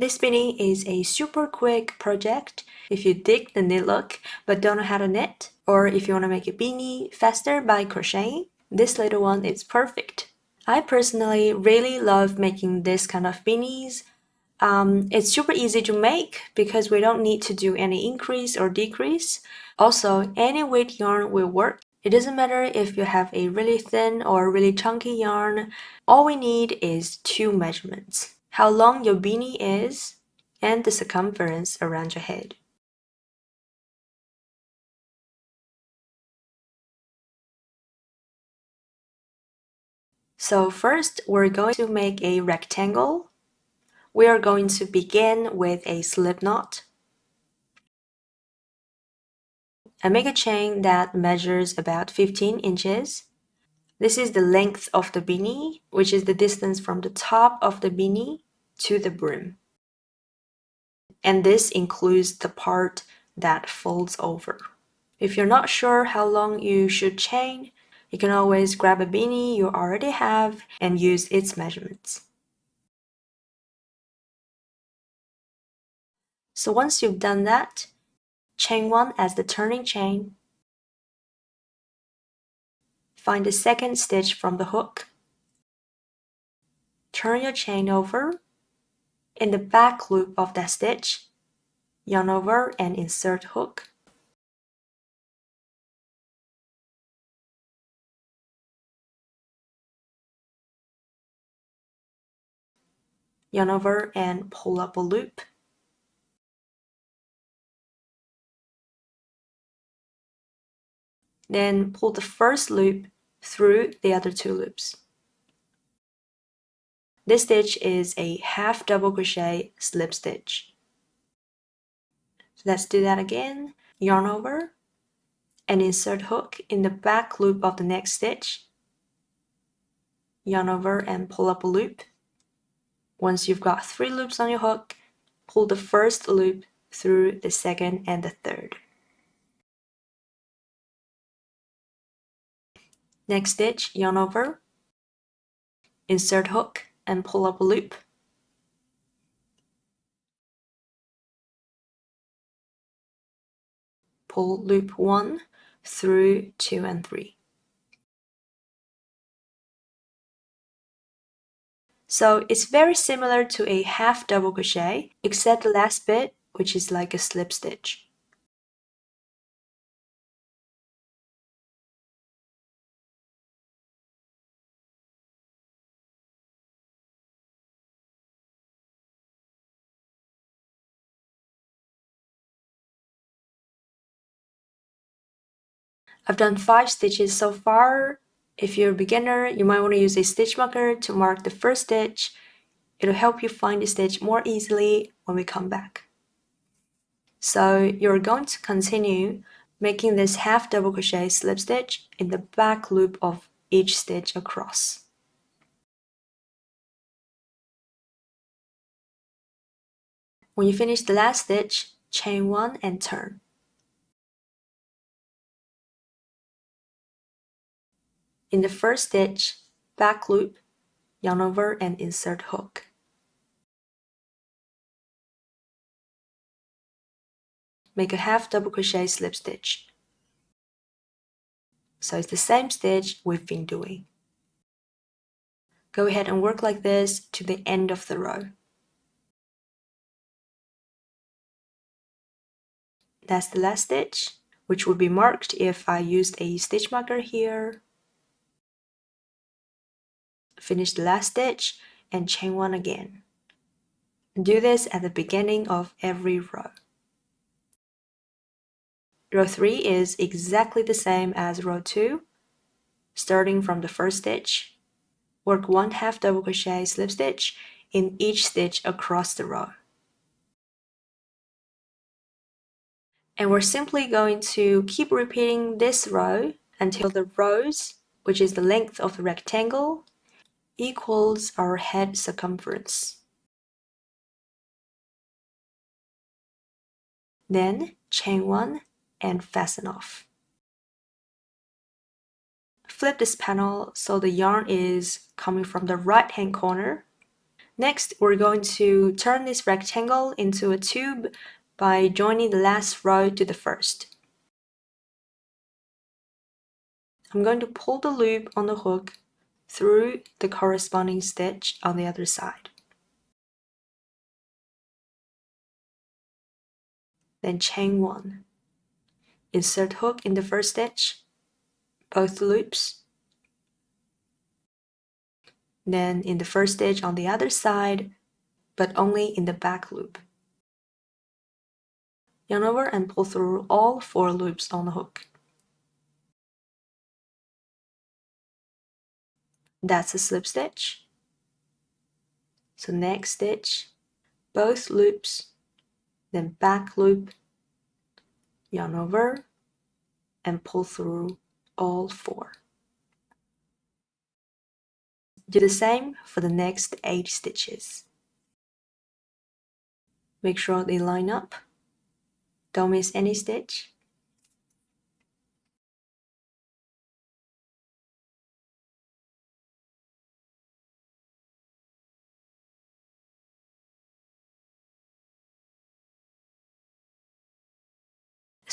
This beanie is a super quick project if you dig the knit look but don't know how to knit, or if you want to make a beanie faster by crocheting, this little one is perfect. I personally really love making this kind of beanies. Um, it's super easy to make because we don't need to do any increase or decrease. Also, any weight yarn will work. It doesn't matter if you have a really thin or really chunky yarn, all we need is two measurements how long your beanie is, and the circumference around your head. So first, we're going to make a rectangle. We are going to begin with a slip knot. And make a chain that measures about 15 inches. This is the length of the beanie, which is the distance from the top of the beanie to the brim. And this includes the part that folds over. If you're not sure how long you should chain, you can always grab a beanie you already have and use its measurements. So once you've done that, chain 1 as the turning chain Find the second stitch from the hook. Turn your chain over. In the back loop of that stitch, yarn over and insert hook. Yarn over and pull up a loop. Then pull the first loop through the other two loops. This stitch is a half double crochet slip stitch. So let's do that again. Yarn over and insert hook in the back loop of the next stitch. Yarn over and pull up a loop. Once you've got three loops on your hook, pull the first loop through the second and the third. Next stitch, yarn over, insert hook and pull up a loop. Pull loop 1 through 2 and 3. So it's very similar to a half double crochet, except the last bit, which is like a slip stitch. I've done 5 stitches so far. If you're a beginner, you might want to use a stitch marker to mark the first stitch. It'll help you find the stitch more easily when we come back. So you're going to continue making this half double crochet slip stitch in the back loop of each stitch across. When you finish the last stitch, chain 1 and turn. In the first stitch, back loop, yarn over and insert hook. Make a half double crochet slip stitch. So it's the same stitch we've been doing. Go ahead and work like this to the end of the row. That's the last stitch, which would be marked if I used a stitch marker here finish the last stitch and chain one again. Do this at the beginning of every row. Row 3 is exactly the same as row 2. Starting from the first stitch, work one half double crochet slip stitch in each stitch across the row. And we're simply going to keep repeating this row until the rows, which is the length of the rectangle, equals our head circumference. Then chain 1 and fasten off. Flip this panel so the yarn is coming from the right hand corner. Next, we're going to turn this rectangle into a tube by joining the last row to the first. I'm going to pull the loop on the hook through the corresponding stitch on the other side. Then chain 1. Insert hook in the first stitch, both loops. Then in the first stitch on the other side, but only in the back loop. Yarn over and pull through all four loops on the hook. That's a slip stitch. So next stitch, both loops, then back loop, yarn over, and pull through all four. Do the same for the next 8 stitches. Make sure they line up. Don't miss any stitch.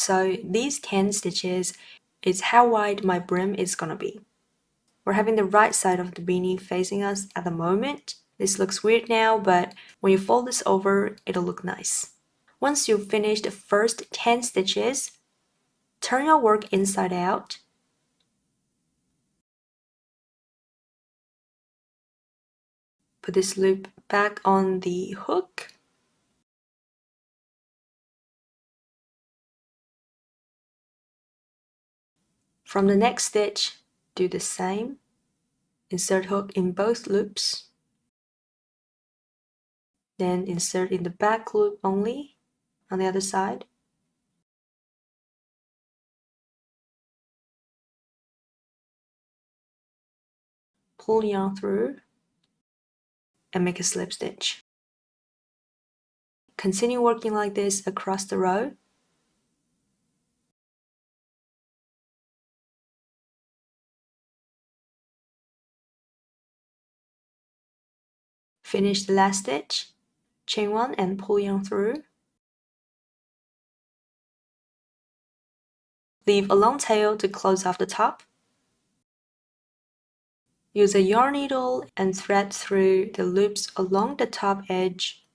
So these 10 stitches is how wide my brim is gonna be. We're having the right side of the beanie facing us at the moment. This looks weird now, but when you fold this over, it'll look nice. Once you've finished the first 10 stitches, turn your work inside out. Put this loop back on the hook. From the next stitch, do the same. Insert hook in both loops. Then insert in the back loop only on the other side. Pull yarn through and make a slip stitch. Continue working like this across the row. Finish the last stitch, chain one and pull yarn through. Leave a long tail to close off the top. Use a yarn needle and thread through the loops along the top edge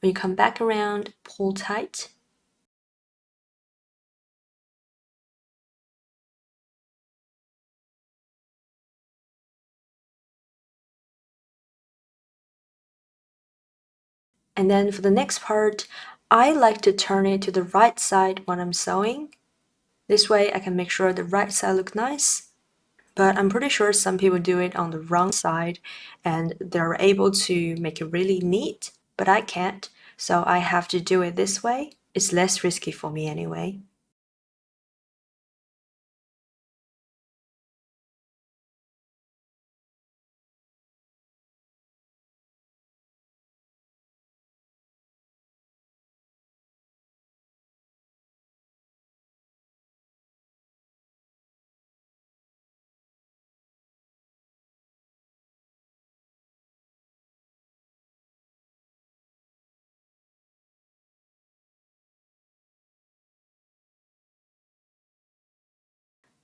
When you come back around, pull tight. And then for the next part, I like to turn it to the right side when I'm sewing. This way I can make sure the right side look nice. But I'm pretty sure some people do it on the wrong side and they're able to make it really neat but I can't, so I have to do it this way. It's less risky for me anyway.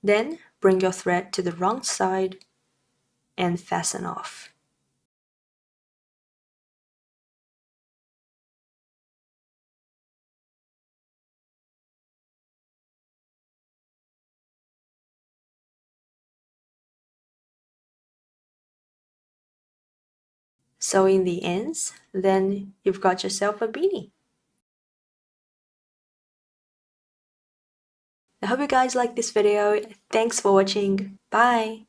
Then bring your thread to the wrong side and fasten off. Sew in the ends, then you've got yourself a beanie. I hope you guys like this video. Thanks for watching. Bye!